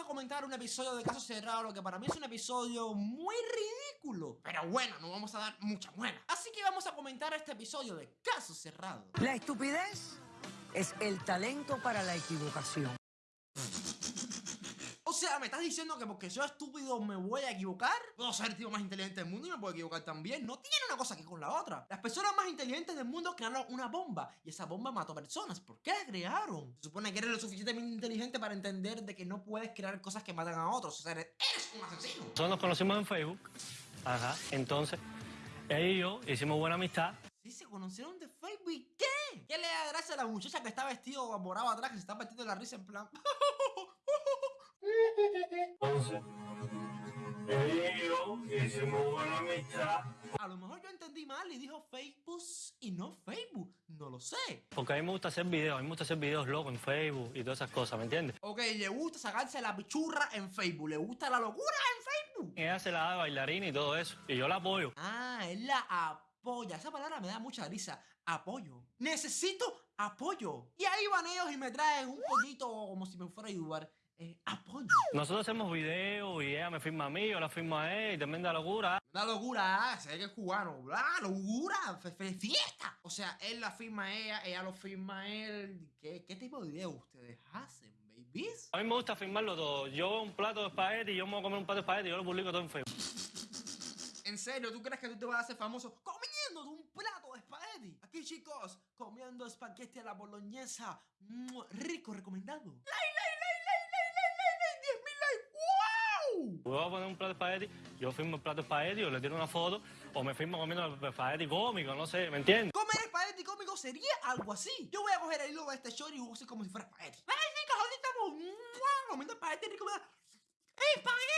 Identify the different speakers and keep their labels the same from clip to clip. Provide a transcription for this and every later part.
Speaker 1: a comentar un episodio de Caso Cerrado, lo que para mí es un episodio muy ridículo. Pero bueno, no vamos a dar mucha buena. Así que vamos a comentar este episodio de Caso Cerrado.
Speaker 2: La estupidez es el talento para la equivocación.
Speaker 1: O sea, ¿me estás diciendo que porque soy estúpido me voy a equivocar? Puedo ser el tío más inteligente del mundo y me puedo equivocar también. No tiene una cosa que con la otra. Las personas más inteligentes del mundo crearon una bomba y esa bomba mató personas. ¿Por qué la crearon? Se supone que eres lo suficientemente inteligente para entender de que no puedes crear cosas que matan a otros. O sea, eres, eres un asesino.
Speaker 3: Nosotros nos conocimos en Facebook. Ajá. Entonces, ella y yo hicimos buena amistad.
Speaker 1: Sí, se conocieron de Facebook. ¿Y qué? ¿Qué le da gracia a la muchacha que está vestido morado atrás, que se está metiendo la risa en plan?
Speaker 3: Entonces, ella y yo hicimos buena amistad.
Speaker 1: A lo mejor yo entendí mal y dijo Facebook y no Facebook. No lo sé.
Speaker 3: Porque a mí me gusta hacer videos, a mí me gusta hacer videos locos en Facebook y todas esas cosas, ¿me entiendes?
Speaker 1: Ok, le gusta sacarse la pichurra en Facebook. Le gusta la locura en Facebook.
Speaker 3: Ella se la da de bailarina y todo eso. Y yo la apoyo.
Speaker 1: Ah, él la apoya. Esa palabra me da mucha risa. Apoyo. Necesito apoyo. Y ahí van ellos y me traen un poquito como si me fuera a ayudar. Eh, apoyo.
Speaker 3: Nosotros hacemos videos y ella me firma a mí, yo la firmo a él y tremenda locura.
Speaker 1: Una locura, ah, se ve que es cubano. ¡Ah, locura! ¡Fiesta! O sea, él la firma a ella, ella lo firma a él. ¿Qué, qué tipo de videos ustedes hacen, babies?
Speaker 3: A mí me gusta firmarlo todo. Yo veo un plato de espagueti y yo me voy a comer un plato de espagueti y yo lo publico todo en Facebook.
Speaker 1: ¿En serio? ¿Tú crees que tú te vas a hacer famoso comiendo un plato de espagueti? Aquí, chicos, comiendo espagueti a la boloñesa. Rico, recomendado. ¡Like, like, like, like, like, like, like, like! ¡10 mil likes! ¡Wow!
Speaker 3: Yo voy a poner un plato de espagueti, yo firmo el plato de espagueti, o le tiro una foto, o me firmo comiendo el espagueti cómico, no sé, ¿me entiendes?
Speaker 1: Comer espagueti cómico sería algo así. Yo voy a coger el hilo de este short y voy a hacer como si fuera espagueti. ¡Ay, chicos! Ahorita estamos mua, comiendo espagueti rico. ¡Espagueti!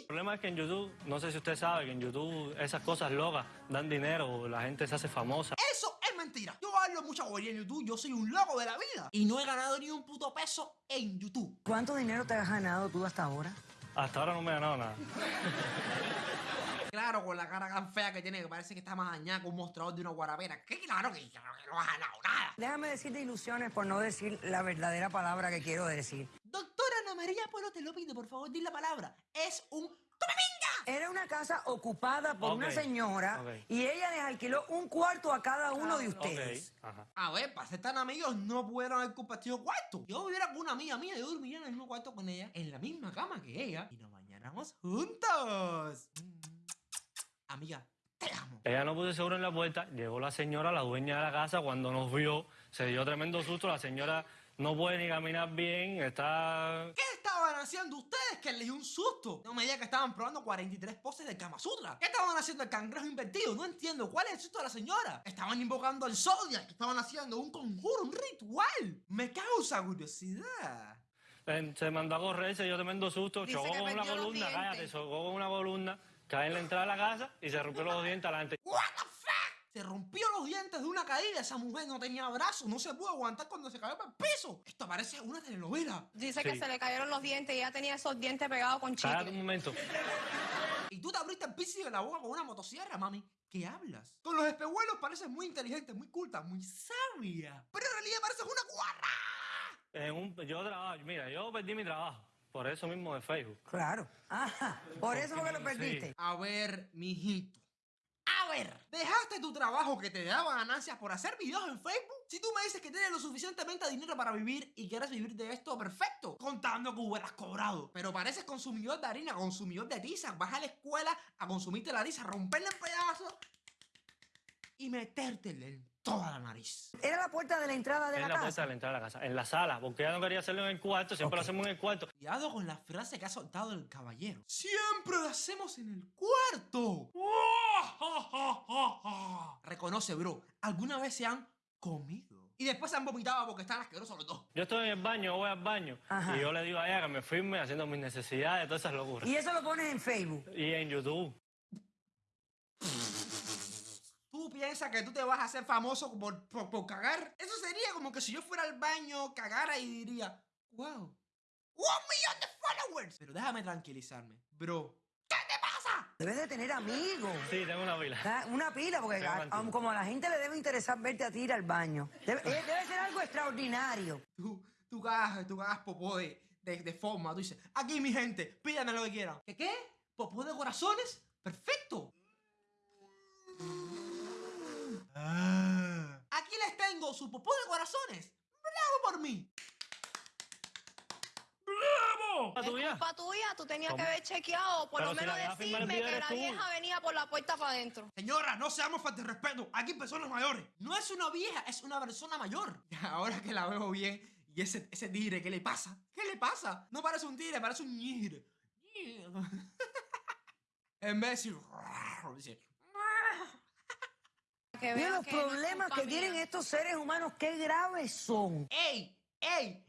Speaker 3: El problema es que en YouTube, no sé si usted sabe que en YouTube esas cosas locas dan dinero, la gente se hace famosa.
Speaker 1: Eso es mentira. Yo hablo mucha bobería en YouTube. Yo soy un loco de la vida. Y no he ganado ni un puto peso en YouTube.
Speaker 2: ¿Cuánto dinero te has ganado tú hasta ahora?
Speaker 3: Hasta ahora no me he ganado nada.
Speaker 1: Claro, con la cara tan fea que tiene, que parece que está más dañada que un mostrador de una guarapera. Que claro que, claro que no has ganado nada.
Speaker 2: Déjame decirte ilusiones por no decir la verdadera palabra que quiero decir.
Speaker 1: Doctora Ana María Polo, te lo pido, por favor, di la palabra. Es un... ¡Tome pinga!
Speaker 2: Era una casa ocupada por una señora
Speaker 3: ok.
Speaker 2: y ella les alquiló un cuarto a cada uno de ustedes.
Speaker 3: ajá.
Speaker 1: A ver, para ser tan amigos no pudieron haber compartido cuarto. Yo viviera con una amiga mía, yo dormiría en el mismo cuarto con ella, en la misma cama que ella, y nos bañáramos juntos. Amiga, te amo.
Speaker 3: Ella no puso seguro en la puerta, llegó la señora, la dueña de la casa, cuando nos vio, se dio tremendo susto, la señora no puede ni caminar bien, está...
Speaker 1: ¿Qué estaban haciendo ustedes que les dio un susto? No me digan que estaban probando 43 poses del Kama Sutra. ¿Qué estaban haciendo el cangrejo invertido? No entiendo. ¿Cuál es el susto de la señora? Estaban invocando al Zodiac. que Estaban haciendo un conjuro, un ritual. Me causa curiosidad.
Speaker 3: Se mandó a correr, se dio tremendo susto,
Speaker 4: Dice
Speaker 3: chocó con una columna, cállate, chocó con una columna, cae en la entrada de la casa y se rompió los dientes adelante.
Speaker 1: Se rompió los dientes de una caída. Esa mujer no tenía brazos. No se pudo aguantar cuando se cayó para el piso. Esto parece una telenovela.
Speaker 4: Dice que se le cayeron los dientes y ella tenía esos dientes pegados con
Speaker 3: Cállate un
Speaker 4: chicle.
Speaker 3: momento.
Speaker 1: Y tú te abriste el piso de la boca con una motosierra, mami. ¿Qué hablas? Con los espejuelos pareces muy inteligente, muy culta, muy sabia. Pero en realidad pareces una guarra.
Speaker 3: En un- yo trabajo, mira, yo perdí mi trabajo, por eso mismo de Facebook.
Speaker 2: Claro. Ajá. Por eso fue que lo perdiste.
Speaker 1: A ver, mijito. ¿Dejaste tu trabajo que te daba ganancias por hacer videos en Facebook? Si tú me dices que tienes lo suficientemente dinero para vivir y quieres vivir de esto, perfecto. Contando que hubieras cobrado. Pero pareces consumidor de harina, consumidor de tiza. Vas a la escuela a consumirte la tiza, romperla en pedazos y metértela en toda la nariz.
Speaker 2: Era la puerta de la entrada de
Speaker 3: En
Speaker 2: la
Speaker 3: la puerta
Speaker 2: casa.
Speaker 3: de la entrada de la casa, en la sala, porque ella no quería hacerlo en el cuarto, siempre lo
Speaker 2: Ok.
Speaker 3: hacemos en el cuarto.
Speaker 1: Cuidado con la frase que ha soltado el caballero. Siempre lo hacemos en el cuarto. Reconoce, bro. ¿Alguna vez se han comido? Y después se han vomitado porque están asquerosos los dos.
Speaker 3: Yo estoy en el baño, voy al baño,
Speaker 2: Ajá.
Speaker 3: y yo le digo a ella que me firme haciendo mis necesidades, todas esas locuras.
Speaker 2: Y eso lo pones en Facebook.
Speaker 3: Y en YouTube.
Speaker 1: ¿Tú piensas que tú te vas a hacer famoso por, por, por cagar? Eso sería como que si yo fuera al baño, cagara y diría, wow, un millón de followers. Pero déjame tranquilizarme. Bro, ¿qué te pasa?
Speaker 2: Debes de tener amigos.
Speaker 3: Sí, tengo una pila.
Speaker 2: Da- Una pila, porque a- aun como a la gente le debe interesar verte a ti ir al baño. Debe, eh, debe ser algo extraordinario.
Speaker 1: Tú, tú cagas, tú cagas popó de, de, de forma. Tú dices, aquí mi gente, pídanme lo que quieran. ¿Qué qué? ¿Popó de corazones? ¡Perfecto! Ah. Aquí les tengo su popó de corazones. ¡Bravo por mí!
Speaker 3: ¡Bravo! ¿La
Speaker 4: Es
Speaker 3: tuya?
Speaker 4: culpa tuya, tú tenías
Speaker 3: ¿Cómo?
Speaker 4: que haber chequeado, por
Speaker 3: Pero
Speaker 4: lo
Speaker 3: si la
Speaker 4: menos
Speaker 3: el
Speaker 4: decirme que la
Speaker 3: tú.
Speaker 4: vieja venía por la puerta para adentro.
Speaker 1: Señora, no seamos falta de respeto. Aquí personas mayores. No es una vieja, es una persona mayor. Ahora que la veo bien, y ese, ese tigre, ¿qué le pasa? ¿Qué le pasa? No parece un tigre, parece un tigre. en vez de decir...
Speaker 4: Que
Speaker 2: Mira los
Speaker 4: que no es
Speaker 2: problemas que tienen
Speaker 4: mía.
Speaker 2: estos seres humanos, qué graves son.
Speaker 1: ¡Ey! ¡Ey!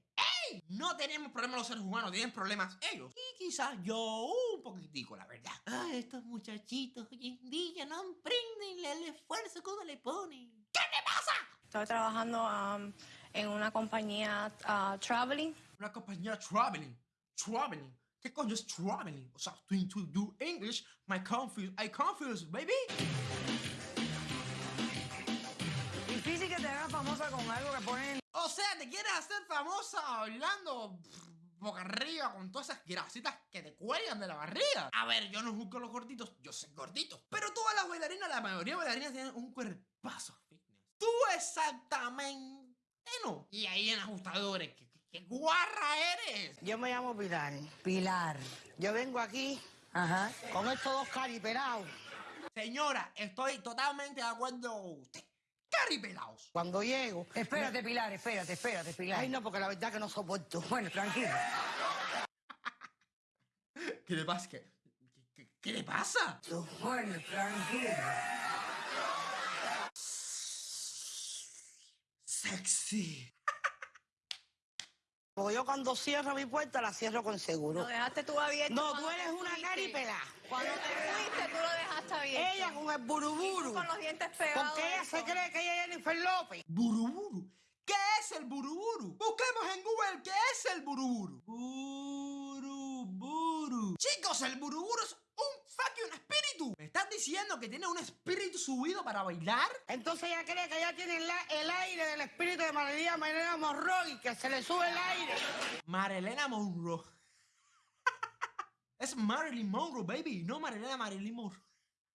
Speaker 1: ¡Ey! No tenemos problemas los seres humanos, tienen problemas ellos. Y quizás yo un poquitico, la verdad. Ay, estos muchachitos hoy en día no aprenden el esfuerzo que uno le pone.
Speaker 4: Estoy trabajando um, en una compañía uh, traveling.
Speaker 1: Una compañía traveling. Traveling. ¿Qué coño es traveling? O sea, to, to do English, my confuse, I confuse, baby.
Speaker 2: Con algo que ponen
Speaker 1: O sea, te quieres hacer famosa hablando pff, boca arriba con todas esas grasitas que te cuelgan de la barriga. A ver, yo no juzgo a los gorditos, yo soy gordito. Pero todas las bailarinas, la mayoría de bailarinas tienen un cuerpazo fitness. Tú exactamente no. Y ahí en ajustadores, ¿qué, qué- qué guarra eres?
Speaker 5: Yo me llamo Pilar.
Speaker 2: Pilar.
Speaker 5: Yo vengo aquí
Speaker 2: Ajá.
Speaker 5: con estos dos caripelados.
Speaker 1: Señora, estoy totalmente de acuerdo con usted. Caripelaos.
Speaker 5: Cuando llego.
Speaker 2: Espérate, Pilar, espérate, espérate, Pilar.
Speaker 5: Ay, no, porque la verdad que no soporto.
Speaker 2: Bueno, tranquilo.
Speaker 1: ¿Qué le pasa? ¿Qué, qué- qué le pasa?
Speaker 2: Bueno, tranquilo.
Speaker 1: Sexy.
Speaker 5: Porque yo cuando cierro mi puerta la cierro con seguro.
Speaker 4: Lo dejaste tú abierto.
Speaker 5: No, tú eres una caripela.
Speaker 4: Cuando te fuiste, tú lo dejaste abierto.
Speaker 5: Ella con el buruburu.
Speaker 4: con los dientes pegados.
Speaker 5: Porque ella se cree que ella es Jennifer López.
Speaker 1: Buruburu. ¿Qué es el buruburu? Busquemos en Google qué es el buruburu. Buruburu. Chicos, el buruburu es un fucking espíritu. ¿Me estás diciendo que tiene un espíritu subido para bailar?
Speaker 5: Entonces ella cree que ella tiene la- el aire del espíritu de María María Monroy, que se le sube el aire.
Speaker 1: Marilena Monroe. es Marilyn Monroe, baby. No Marilena Marilyn Monroe.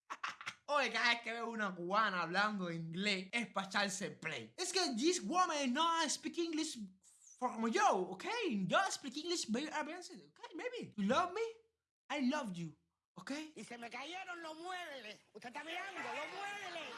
Speaker 1: Oye, cada vez que veo una cubana hablando inglés es para echarse play. Es que this woman no speak English como yo, okay? Yo speak English very okay, baby? You love me? I love you, okay?
Speaker 5: Y se me cayeron los muebles. Usted está mirando, los muebles.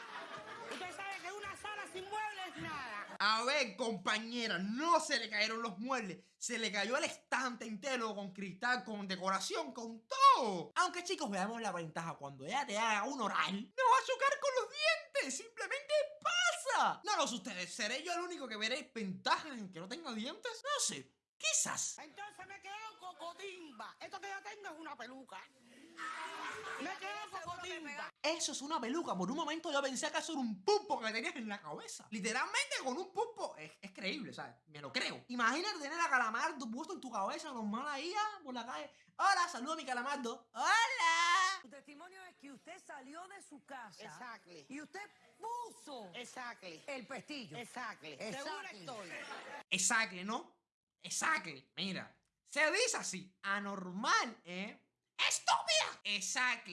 Speaker 5: Usted sabe que una sala sin muebles es nada.
Speaker 1: A ver, compañera, no se le cayeron los muebles, se le cayó el estante entero con cristal, con decoración, con todo. Aunque chicos, veamos la ventaja, cuando ella te haga un oral, no va a chocar con los dientes, simplemente pasa. No lo sé ustedes, ¿seré yo el único que veré ventajas en que no tenga dientes? No sé, quizás.
Speaker 5: Entonces me quedo cocotimba. Esto que yo tengo es una peluca. Me quedo cocotimba.
Speaker 1: Eso es una peluca, por un momento yo pensé que eso era un pulpo que tenías en la cabeza. Literalmente con un pulpo, es, es creíble, ¿sabes? Me lo creo. Imagínate tener a Calamardo puesto en tu cabeza normal ahí ah, por la calle. Hola, saludo a mi Calamardo. Hola.
Speaker 2: Su testimonio es que usted salió de su casa
Speaker 5: Exactly.
Speaker 2: y usted puso
Speaker 5: Exactly.
Speaker 2: el pestillo.
Speaker 5: Exactly.
Speaker 2: Exactly.
Speaker 5: Seguro estoy.
Speaker 1: Exacto, ¿no? Exacto. Mira, se dice así. Anormal, ¿eh? ¡Estúpida! Exacto.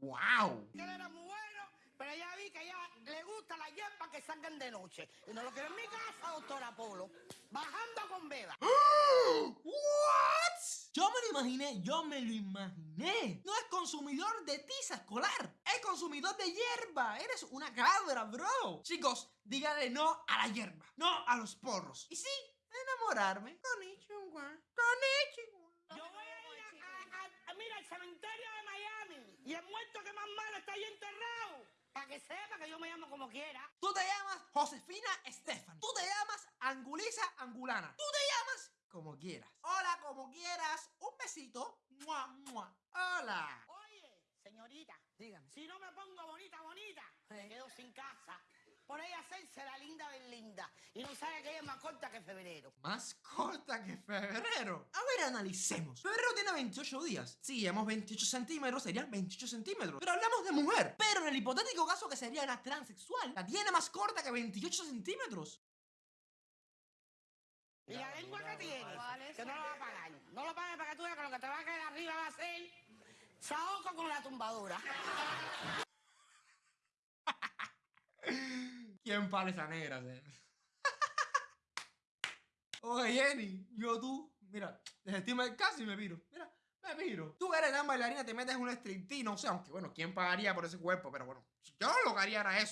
Speaker 1: ¡Wow!
Speaker 5: Él era muy bueno, pero ya vi que a ella le gusta la hierba que salgan de noche. Y no lo quiero en mi casa, doctor Apolo. Bajando con veda.
Speaker 1: ¿What? Yo me lo imaginé, yo me lo imaginé. No es consumidor de tiza escolar, es consumidor de hierba. Eres una cabra, bro. Chicos, díganle no a la hierba, no a los porros. Y sí, enamorarme. Konnichiwa, konnichiwa.
Speaker 5: Yo voy mira, al cementerio de Miami. Y el muerto que más malo está ahí enterrado. Para que sepa que yo me llamo como quiera.
Speaker 1: Tú te llamas Josefina Estefan. Tú te llamas Angulisa Angulana. Tú te llamas como quieras. Hola, como quieras. Un besito. Mua, mua. Hola.
Speaker 5: Oye, señorita,
Speaker 2: Dígame.
Speaker 5: si no me pongo bonita, bonita, me
Speaker 2: Sí.
Speaker 5: quedo sin casa. Por ella hacerse la linda del linda. Y no sabe que ella es más corta que febrero.
Speaker 1: Más corta que febrero. A ver, analicemos. Febrero tiene 28 días. Si llevamos 28 centímetros, serían 28 centímetros. Pero hablamos de mujer. Pero en el hipotético caso que sería una transexual, la tiene más corta que 28 centímetros.
Speaker 5: Y la lengua que tiene,
Speaker 4: ¿Cuál es?
Speaker 5: que no lo va a pagar. No lo pagues para que tú veas que lo que te va a caer arriba va a ser saoco con la tumbadura.
Speaker 1: ¿Quién para esa negra? se? Oye, Jenny, yo tú, mira, desestima el caso y me miro. Mira, me miro. Tú eres gran bailarina, te metes en un striptease, no sé, aunque bueno, ¿quién pagaría por ese cuerpo? Pero bueno, yo lo haría era eso.